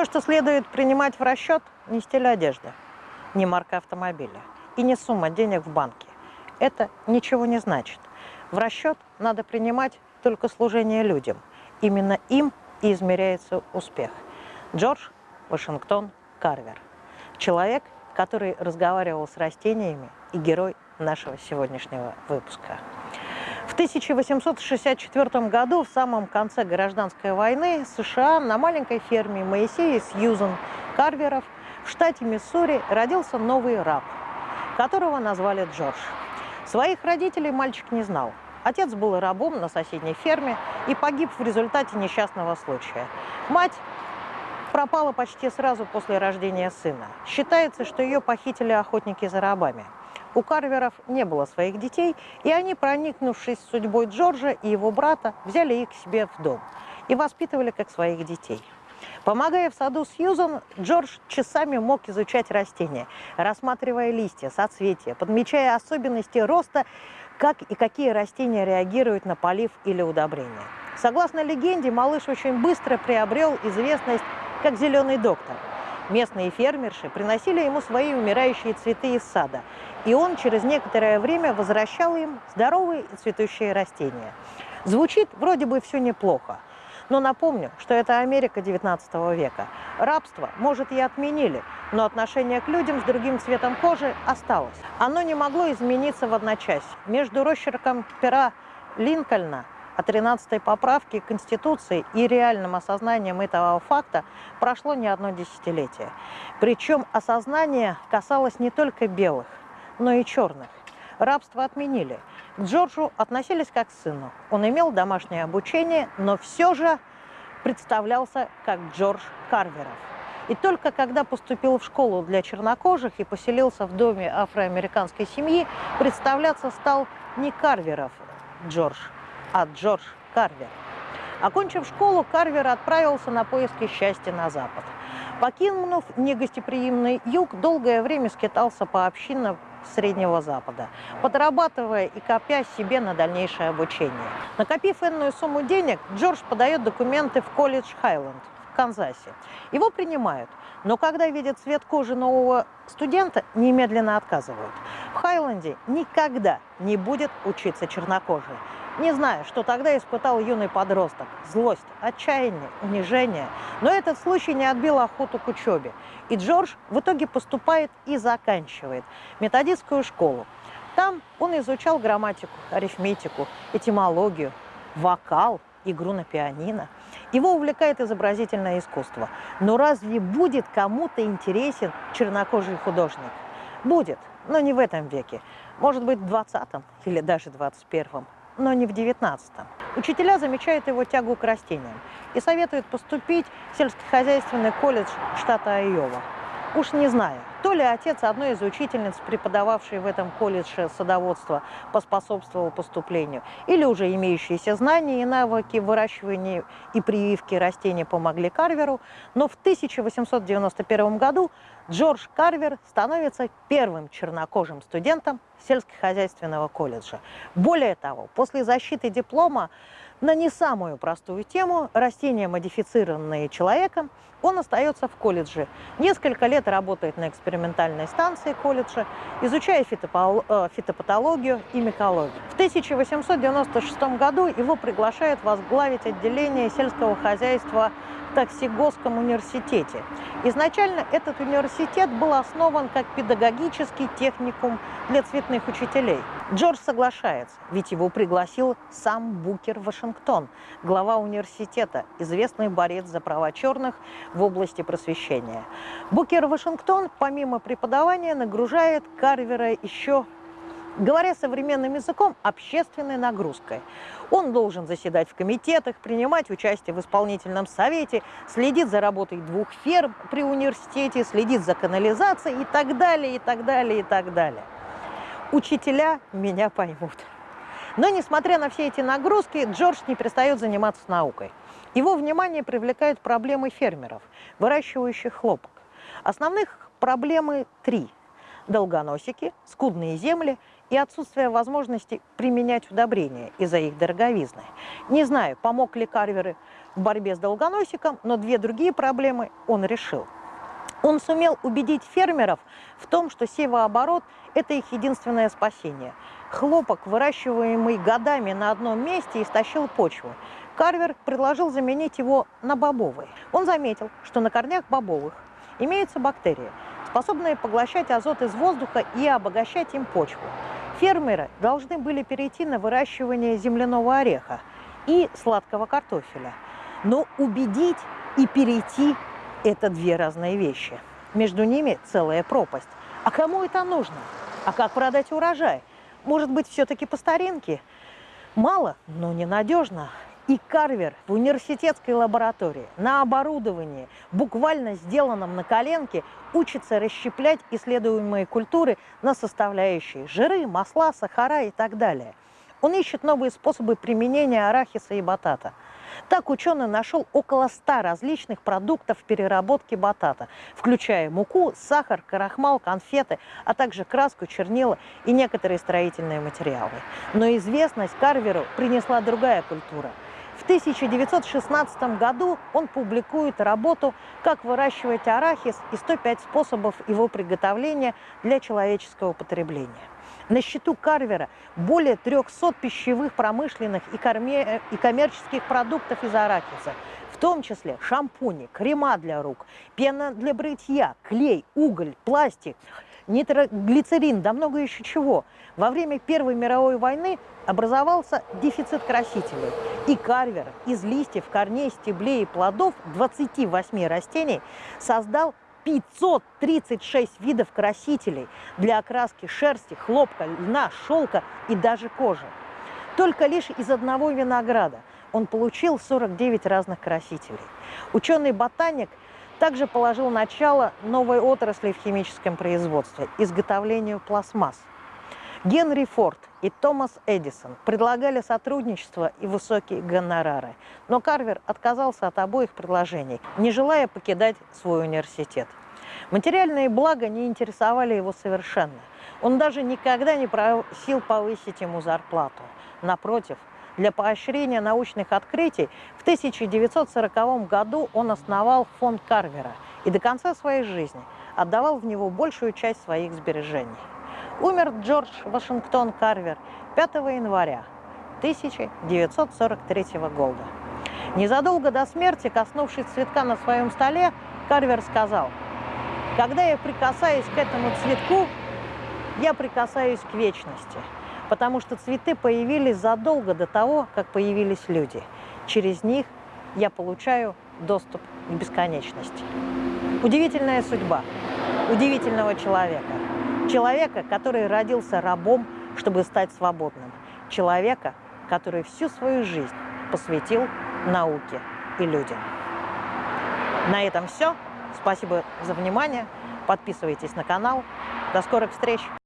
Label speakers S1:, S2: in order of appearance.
S1: То, что следует принимать в расчет, не стиль одежды, не марка автомобиля и не сумма денег в банке. Это ничего не значит. В расчет надо принимать только служение людям. Именно им и измеряется успех. Джордж Вашингтон Карвер. Человек, который разговаривал с растениями и герой нашего сегодняшнего выпуска. В 1864 году, в самом конце гражданской войны, США на маленькой ферме Моисея Сьюзен Карверов в штате Миссури родился новый раб, которого назвали Джордж. Своих родителей мальчик не знал. Отец был рабом на соседней ферме и погиб в результате несчастного случая. Мать пропала почти сразу после рождения сына. Считается, что ее похитили охотники за рабами. У Карверов не было своих детей, и они, проникнувшись судьбой Джорджа и его брата, взяли их к себе в дом и воспитывали как своих детей. Помогая в саду Сьюзан, Джордж часами мог изучать растения, рассматривая листья, соцветия, подмечая особенности роста, как и какие растения реагируют на полив или удобрение. Согласно легенде, малыш очень быстро приобрел известность как «зеленый доктор». Местные фермерши приносили ему свои умирающие цветы из сада, и он через некоторое время возвращал им здоровые и цветущие растения. Звучит вроде бы все неплохо, но напомню, что это Америка 19 века. Рабство, может, и отменили, но отношение к людям с другим цветом кожи осталось. Оно не могло измениться в одночасье. Между росчерком пера Линкольна о 13 поправке Конституции и реальным осознанием этого факта прошло не одно десятилетие. Причем осознание касалось не только белых, но и черных. Рабство отменили. К Джорджу относились как к сыну. Он имел домашнее обучение, но все же представлялся как Джордж Карверов. И только когда поступил в школу для чернокожих и поселился в доме афроамериканской семьи, представляться стал не Карверов Джордж, а Джордж Карвер. Окончив школу, Карвер отправился на поиски счастья на запад. Покинув негостеприимный юг, долгое время скитался по общинам Среднего Запада, подрабатывая и копя себе на дальнейшее обучение. Накопив энную сумму денег, Джордж подает документы в колледж Хайленд в Канзасе. Его принимают, но когда видят цвет кожи нового студента, немедленно отказывают. В Хайленде никогда не будет учиться чернокожий. Не знаю, что тогда испытал юный подросток. Злость, отчаяние, унижение. Но этот случай не отбил охоту к учебе. И Джордж в итоге поступает и заканчивает методистскую школу. Там он изучал грамматику, арифметику, этимологию, вокал, игру на пианино. Его увлекает изобразительное искусство. Но разве будет кому-то интересен чернокожий художник? Будет, но не в этом веке. Может быть, в 20 или даже 21 но не в 19-м. Учителя замечают его тягу к растениям и советуют поступить в сельскохозяйственный колледж штата Айова. Уж не знаю, то ли отец одной из учительниц, преподававшей в этом колледже садоводство, поспособствовал поступлению, или уже имеющиеся знания и навыки выращивания и прививки растений помогли Карверу, но в 1891 году Джордж Карвер становится первым чернокожим студентом сельскохозяйственного колледжа. Более того, после защиты диплома на не самую простую тему «Растения, модифицированные человеком», он остается в колледже. Несколько лет работает на экспериментальной станции колледжа, изучая э, фитопатологию и микологию. В 1896 году его приглашают возглавить отделение сельского хозяйства Токсигосском университете. Изначально этот университет был основан как педагогический техникум для цветных учителей. Джордж соглашается, ведь его пригласил сам Букер Вашингтон, глава университета, известный борец за права черных в области просвещения. Букер Вашингтон, помимо преподавания, нагружает Карвера еще говоря современным языком, общественной нагрузкой. Он должен заседать в комитетах, принимать участие в исполнительном совете, следить за работой двух ферм при университете, следить за канализацией и так далее, и так далее, и так далее. Учителя меня поймут. Но, несмотря на все эти нагрузки, Джордж не перестает заниматься наукой. Его внимание привлекают проблемы фермеров, выращивающих хлопок. Основных проблемы три – долгоносики, скудные земли и отсутствие возможности применять удобрения из-за их дороговизны. Не знаю, помог ли Карверы в борьбе с долгоносиком, но две другие проблемы он решил. Он сумел убедить фермеров в том, что севооборот – это их единственное спасение. Хлопок, выращиваемый годами на одном месте, истощил почву. Карвер предложил заменить его на бобовый. Он заметил, что на корнях бобовых имеются бактерии, способные поглощать азот из воздуха и обогащать им почву. Фермеры должны были перейти на выращивание земляного ореха и сладкого картофеля. Но убедить и перейти – это две разные вещи. Между ними целая пропасть. А кому это нужно? А как продать урожай? Может быть, все-таки по старинке? Мало, но ненадежно. И Карвер в университетской лаборатории на оборудовании, буквально сделанном на коленке, учится расщеплять исследуемые культуры на составляющие жиры, масла, сахара и так далее. Он ищет новые способы применения арахиса и батата. Так ученый нашел около 100 различных продуктов переработки батата, включая муку, сахар, крахмал, конфеты, а также краску, чернила и некоторые строительные материалы. Но известность Карверу принесла другая культура – 1916 году он публикует работу «Как выращивать арахис и 105 способов его приготовления для человеческого потребления». На счету Карвера более 300 пищевых, промышленных и, корме... и коммерческих продуктов из арахиса, в том числе шампуни, крема для рук, пена для бритья, клей, уголь, пластик – нитроглицерин, да много еще чего. Во время Первой мировой войны образовался дефицит красителей. И Карвер из листьев, корней, стеблей и плодов 28 растений создал 536 видов красителей для окраски шерсти, хлопка, льна, шелка и даже кожи. Только лишь из одного винограда он получил 49 разных красителей. Ученый-ботаник также положил начало новой отрасли в химическом производстве – изготовлению пластмасс. Генри Форд и Томас Эдисон предлагали сотрудничество и высокие гонорары, но Карвер отказался от обоих предложений, не желая покидать свой университет. Материальные блага не интересовали его совершенно. Он даже никогда не просил повысить ему зарплату. Напротив, для поощрения научных открытий в 1940 году он основал фонд Карвера и до конца своей жизни отдавал в него большую часть своих сбережений. Умер Джордж Вашингтон Карвер 5 января 1943 года. Незадолго до смерти, коснувшись цветка на своем столе, Карвер сказал, «Когда я прикасаюсь к этому цветку, я прикасаюсь к вечности» потому что цветы появились задолго до того, как появились люди. Через них я получаю доступ к бесконечности. Удивительная судьба удивительного человека. Человека, который родился рабом, чтобы стать свободным. Человека, который всю свою жизнь посвятил науке и людям. На этом все. Спасибо за внимание. Подписывайтесь на канал. До скорых встреч!